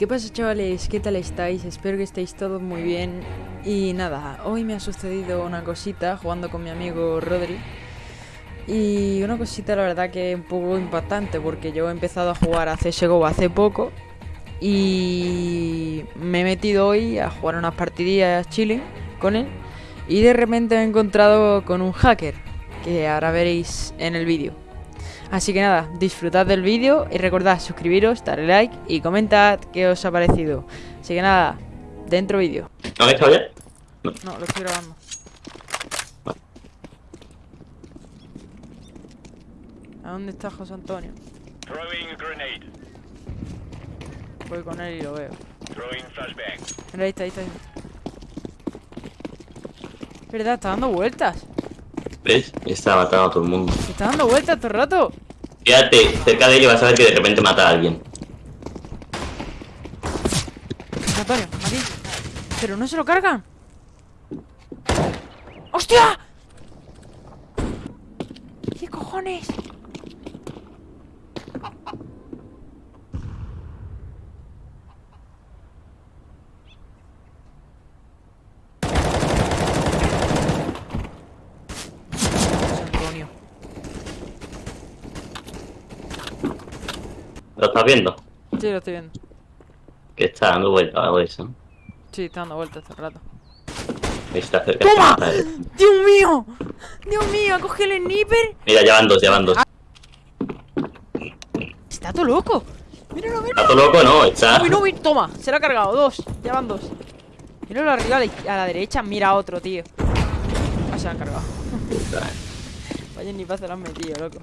¿qué pasa chavales? ¿Qué tal estáis? Espero que estéis todos muy bien. Y nada, hoy me ha sucedido una cosita jugando con mi amigo Rodri. Y una cosita la verdad que un poco impactante porque yo he empezado a jugar a CSGO hace poco. Y me he metido hoy a jugar unas partidillas chile con él. Y de repente me he encontrado con un hacker, que ahora veréis en el vídeo. Así que nada, disfrutad del vídeo y recordad suscribiros, darle like y comentad qué os ha parecido. Así que nada, dentro vídeo. ¿No has hecho ya? No, lo estoy grabando. ¿A dónde está José Antonio? Throwing a grenade. Voy con él y lo veo. Throwing flashbang. Mira, ahí está, ahí está. ahí. ¿Verdad? Está dando vueltas. ¿Ves? Está matando a todo el mundo. Está dando vueltas todo el rato. Fíjate, cerca de y vas a ver que de repente mata a alguien. José Antonio, aquí. Pero no se lo cargan. ¡Hostia! ¿Qué cojones? José Antonio. ¿Lo estás viendo? Sí, lo estoy viendo. Que está dando vuelta algo eso. Sí, está dando vueltas el rato. Está cerca. ¡Toma! ¡Dios mío! ¡Dios mío! ¡Coge el sniper! Mira, ya van dos, ya van dos. ¡Está todo loco! ¡Míralo, míralo! ¿Está todo loco? No, está. Uy, no, uy, toma, se lo ha cargado, dos, ya van dos. Míralo arriba a la, a la derecha, mira otro, tío. Ah, se lo han cargado. Vaya ni paz se lo han metido, loco.